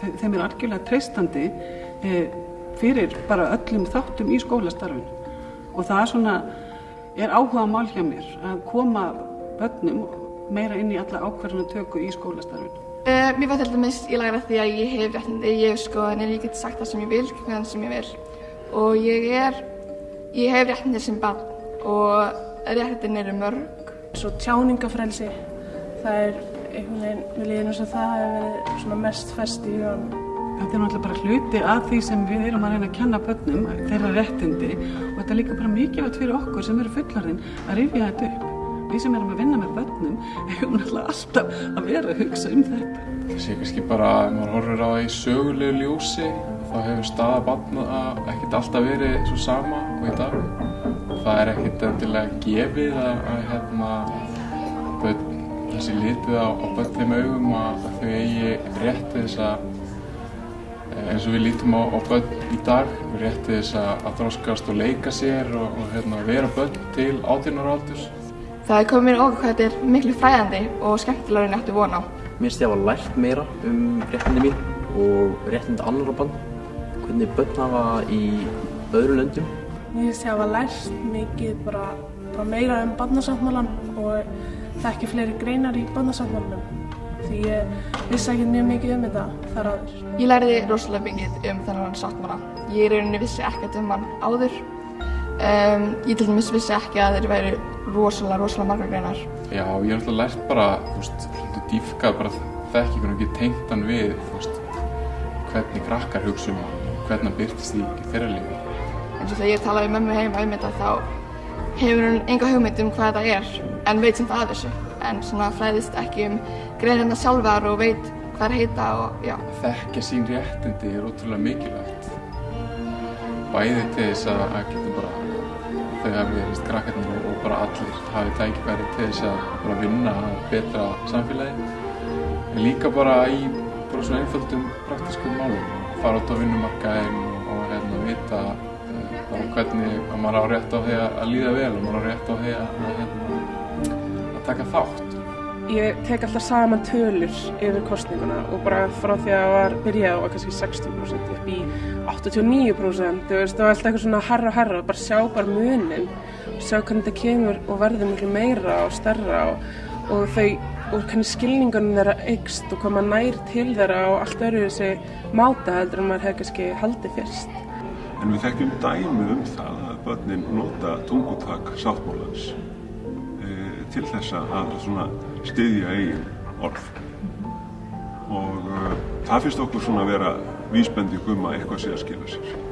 þeim er algjörlega treystandi e, fyrir bara öllum þáttum í skólastarfinu og það er svona er áhuga mál hjá mér að koma börnum meira inn í alla ákvarðanatöku í skólastarfinu. Uh, mér var til dæmis í lagra því að ég hef réttindi, ég hef skoðanir, ég get sagt það sem ég vil, hvernig sem ég vil og ég er, ég hef réttindi sem barn og réttindin eru mörg. Svo tjáningafrelsi, það er einhvern veginn, við líðum eins og það hefur verið svona mest fest í hugan. Þetta er náttúrulega bara hluti af því sem við erum að reyna að kenna börnum, þeirra réttindi og þetta er líka bara mikilvægt fyrir okkur sem eru fullarinn að rifja þetta upp. Við sem erum að vinna með börnum hefum náttúrulega alltaf að vera að hugsa um þetta. Það sé kannski bara að maður horfir á það í sögulegu ljósi þá hefur staða barna ekkert alltaf verið svo sama og í dag. Það er ekkert endilega gefið að, að hérna, börn, þessi litið á, á börn þeim augum að þau eigi rétt þess að eins og við lítum á, á börn í dag, við rétti þess að, að þróskast og leika sér og, og hérna, vera börn til átjónar aldurs. Það er komið mér okkur hvað þetta er miklu fræðandi og skemmtilegur en ég ætti von á. Mér finnst ég að hafa lært meira um réttindi mín og réttindi annar á bann, hvernig börn hafa í öðru löndum. Mér finnst ég að hafa lært mikið bara, bara meira um barnasáttmálan og þekki fleiri greinar í barnasáttmálanum því ég vissi ekki mjög mikið um þetta þar áður. Ég læriði rosalega mikið um þennan sáttmála. Ég í rauninni vissi ekkert um hann áður. Um, ég til dæmis vissi ekki að þeir væri rosalega, rosalega margar greinar. Já, ég hef alltaf lært bara, þú veist, hlutu dýfkað bara þekkingun og ekki tengt hann við, þú veist, hvernig krakkar hugsa um hann og hvernig hann byrtist í, þeirra lífi. En svo þegar ég talaði með mömmu heima um þetta þá hefur hún enga hugmynd um hvað þetta er en veit sem það að þessu. En svona fræðist ekki um greinarna sjálfar og veit hvað er heita og já. Þekkja sín réttindi er ótrúlega mikilvægt. Bæði til þess að, geta bara þau hafi verið krakkarnir og bara allir hafi tækifæri til þess að bara vinna betra samfélagi en líka bara í bara svona einföldum praktískum málum fara út á vinnumarkaðin og, hérna vita uh, bara hvernig að maður á rétt á því að líða vel og maður á rétt á því að, hérna, taka þátt Ég tek alltaf saman tölur yfir kostninguna og bara frá því að það var byrjað á kannski 60% upp í 89% þú veist, það var alltaf eitthvað svona herra og herra og bara sjá bara munin og sjá hvernig þetta kemur og verður miklu meira og stærra og, og þau og hvernig skilningunum þeirra eikst og koma nær til þeirra og allt öru þessi máta heldur en maður hefði kannski haldið fyrst. En við þekkjum dæmi um það að börnin nota tungutak sáttmálans til þess að styðja eigin orð og uh, það finnst okkur svona að vera vísbending um að eitthvað sé að skila sér.